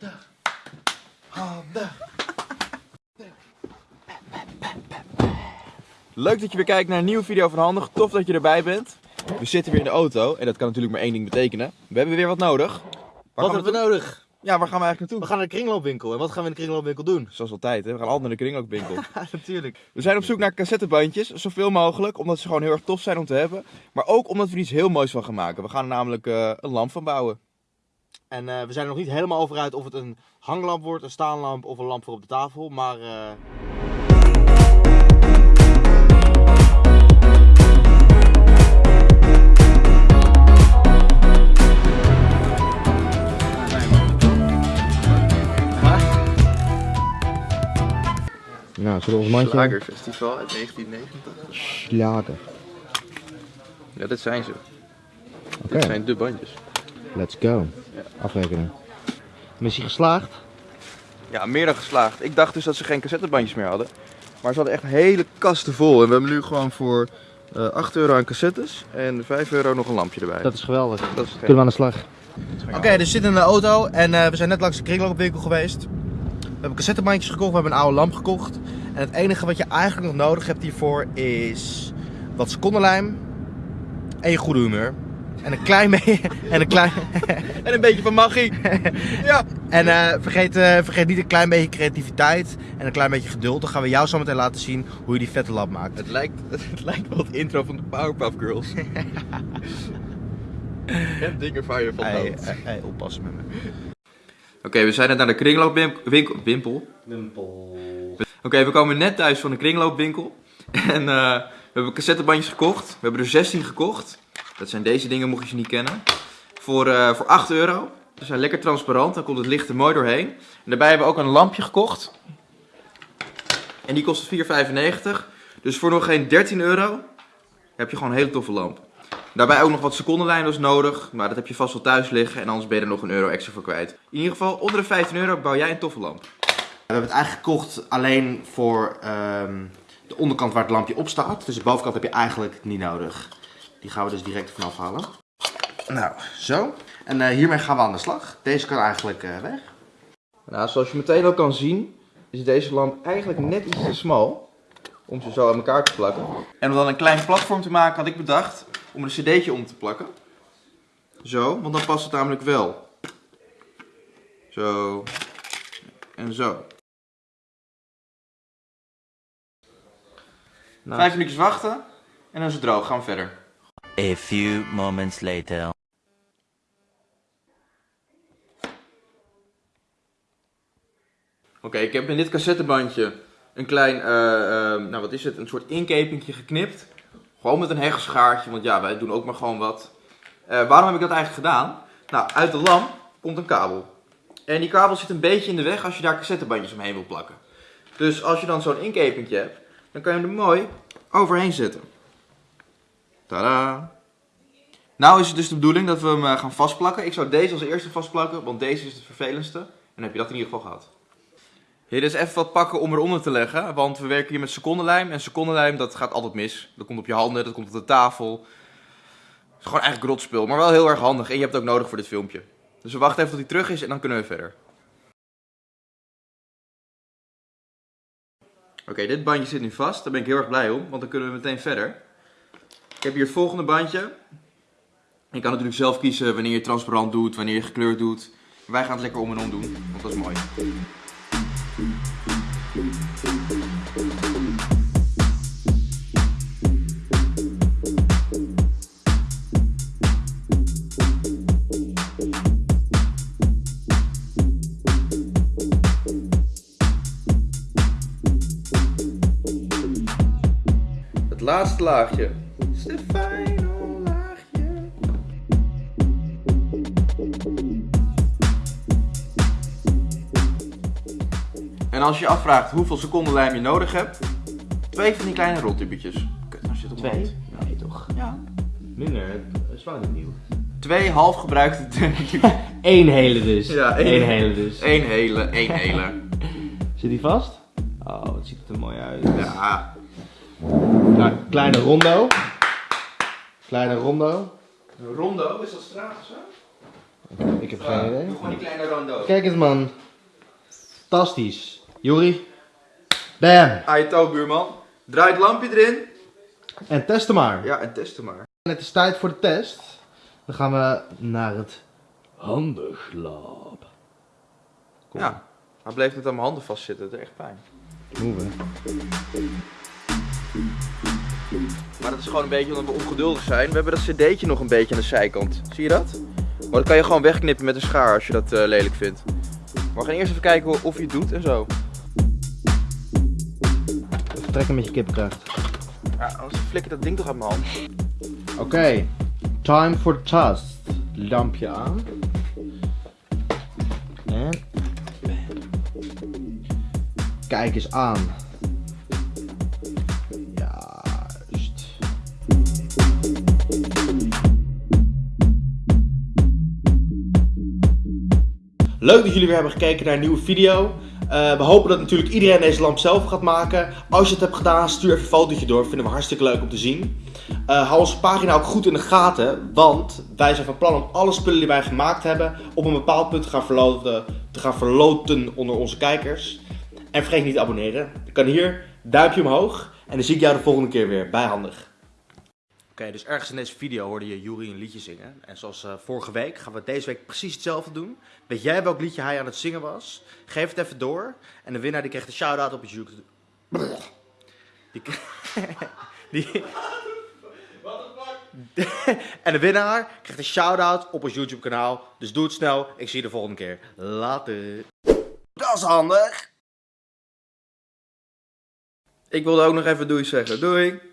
Handig. Handig. Leuk dat je weer kijkt naar een nieuwe video van Handig. Tof dat je erbij bent. We zitten weer in de auto en dat kan natuurlijk maar één ding betekenen. We hebben weer wat nodig. Waar Wat hebben we nodig? Ja, waar gaan we eigenlijk naartoe? We gaan naar de kringloopwinkel. En wat gaan we in de kringloopwinkel doen? Zoals altijd, hè? we gaan altijd naar de kringloopwinkel. Ja, natuurlijk. We zijn op zoek naar cassettebandjes, zoveel mogelijk, omdat ze gewoon heel erg tof zijn om te hebben. Maar ook omdat we er iets heel moois van gaan maken. We gaan er namelijk eh, een lamp van bouwen. En eh, we zijn er nog niet helemaal over uit of het een hanglamp wordt, een staanlamp of een lamp voor op de tafel. Maar eh, Nou, zullen we ons mandje... Slagerfestival uit 1990. Slager. Ja, dit zijn ze. Oké, Dit zijn de bandjes. Let's go. Afrekenen. missie geslaagd. Ja, meer dan geslaagd. Ik dacht dus dat ze geen cassettebandjes meer hadden. Maar ze hadden echt hele kasten vol. En we hebben nu gewoon voor eh 8 euro aan cassettes en 5 euro nog een lampje erbij. Dat is geweldig. Dat is Kunnen we aan de slag? Oké, dus we zitten in de auto en eh, we zijn net langs de kringloopwinkel geweest. We hebben cassettebandjes gekocht, we hebben een oude lamp gekocht. En het enige wat je eigenlijk nog nodig hebt hiervoor is wat secondenlijm en je goede humeur. En een klein beetje. En een klein. En een beetje van magie. ja. En eh, vergeet, eh, vergeet niet een klein beetje creativiteit en een klein beetje geduld. Dan gaan we jou zo meteen laten zien hoe je die vette lamp maakt. Het lijkt, het lijkt wel het intro van de Powerpuff Girls. en dingen van je van Hey, hoofd. hey, hey, oppassen met me. Oké, we zijn net naar de kringloopwinkel. Wimpel. Oké, we komen net thuis van de kringloopwinkel. En eh, we hebben cassettebandjes gekocht. We hebben er 16 gekocht. Dat zijn deze dingen, mocht je ze niet kennen. Voor, eh, voor 8 euro. Ze zijn lekker transparant, dan komt het licht er mooi doorheen. En daarbij hebben we ook een lampje gekocht. En die kost 4,95. Dus voor nog geen 13 euro heb je gewoon een hele toffe lamp. Daarbij ook nog wat secondenlijnen nodig, maar dat heb je vast wel thuis liggen en anders ben je er nog een euro extra voor kwijt. In ieder geval, onder de 15 euro bouw jij een toffe lamp. We hebben het eigenlijk gekocht alleen voor ehm, de onderkant waar het lampje op staat. Dus de bovenkant heb je eigenlijk niet nodig. Die gaan we dus direct vanaf halen. Nou, zo. En eh, hiermee gaan we aan de slag. Deze kan eigenlijk eh, weg. Nou, zoals je meteen ook kan zien, is deze lamp eigenlijk net iets te smal om ze zo aan elkaar te plakken. En om dan een klein platform te maken had ik bedacht om een cd'tje om te plakken. Zo, want dan past het namelijk wel. Zo. En zo. Vijf minuutjes wachten en dan is het droog. Gaan we verder. A few moments later. Oké, ik heb in dit cassettebandje een klein, eh, eh, nou wat is het, een soort inkepingje geknipt. Gewoon met een hegelschaartje, want ja, wij doen ook maar gewoon wat. Eh, waarom heb ik dat eigenlijk gedaan? Nou, uit de lamp komt een kabel. En die kabel zit een beetje in de weg als je daar cassettebandjes omheen wil plakken. Dus als je dan zo'n inkepingje hebt, dan kan je hem er mooi overheen zetten. Tada! Nou is het dus de bedoeling dat we hem eh, gaan vastplakken. Ik zou deze als eerste vastplakken, want deze is het vervelendste. En dan heb je dat in ieder geval gehad. Hier is even wat pakken om eronder te leggen, want we werken hier met secondenlijm. En secondenlijm, dat gaat altijd mis. Dat komt op je handen, dat komt op de tafel. Het is gewoon eigenlijk rotspul, maar wel heel erg handig. En je hebt het ook nodig voor dit filmpje. Dus we wachten even tot hij terug is en dan kunnen we verder. Oké, dit bandje zit nu vast. Daar ben ik heel erg blij om, want dan kunnen we meteen verder. Heb hier het volgende bandje. Je kan natuurlijk zelf kiezen wanneer je transparant doet, wanneer je gekleurd doet. Wij gaan het lekker om en om doen, want dat is mooi. Het laatste laagje. Stefano laagje. En als je je afvraagt hoeveel seconden lijm je nodig hebt, twee van die kleine roltubetjes. Kut, nou zit op mijn hand. Nee, toch? Ja. Minder, het is wel niet nieuw. Twee half gebruikte Eén hele dus. Ja, één. Eén hele dus. Eén hele, één hele. Zit die vast? Oh, wat ziet het er mooi uit. Ja. Nou, kleine rondo. Kleine rondo. Rondo, is dat straat of zo? Ik heb geen idee. Gewoon die kleine rondo. Kijk eens man. Fantastisch. Juri. Bam. Aito, buurman. Draai het lampje erin. En testen maar. Ja, en testen maar. Het is tijd voor de test. Dan gaan we naar het handenglab. Kom. Ja. Hij bleef net aan mijn handen vastzitten. Het is echt pijn. Move. Maar dat is gewoon een beetje omdat we ongeduldig zijn. We hebben dat cd'tje nog een beetje aan de zijkant. Zie je dat? Maar dat kan je gewoon wegknippen met een schaar als je dat eh, lelijk vindt. Maar we gaan eerst even kijken of hij het doet en zo. Even trekken met je kipkracht. Ja, anders flikker dat ding toch uit mijn hand. Oké. Time for test. Lampje aan. En. Kijk eens aan. Leuk dat jullie weer hebben gekeken naar een nieuwe video. Eh, we hopen dat natuurlijk iedereen deze lamp zelf gaat maken. Als je het hebt gedaan, stuur even een fotootje door. Vinden we hartstikke leuk om te zien. Eh, hou onze pagina ook goed in de gaten, want wij zijn van plan om alle spullen die wij gemaakt hebben op een bepaald punt te gaan verloten, te gaan verloten onder onze kijkers. En vergeet niet te abonneren. Je kan hier duimpje omhoog en dan zie ik jou de volgende keer weer bij Handig. Oké, dus ergens in deze video hoorde je Juri een liedje zingen. En zoals eh, vorige week gaan we deze week precies hetzelfde doen. Weet jij welk liedje hij aan het zingen was? Geef het even door. En de winnaar die krijgt een shout-out op het YouTube. Die, die, en de winnaar krijgt een shout-out op ons YouTube kanaal. Dus doe het snel. Ik zie je de volgende keer. Later. Dat is handig. Ik wilde ook nog even doei zeggen. Doei!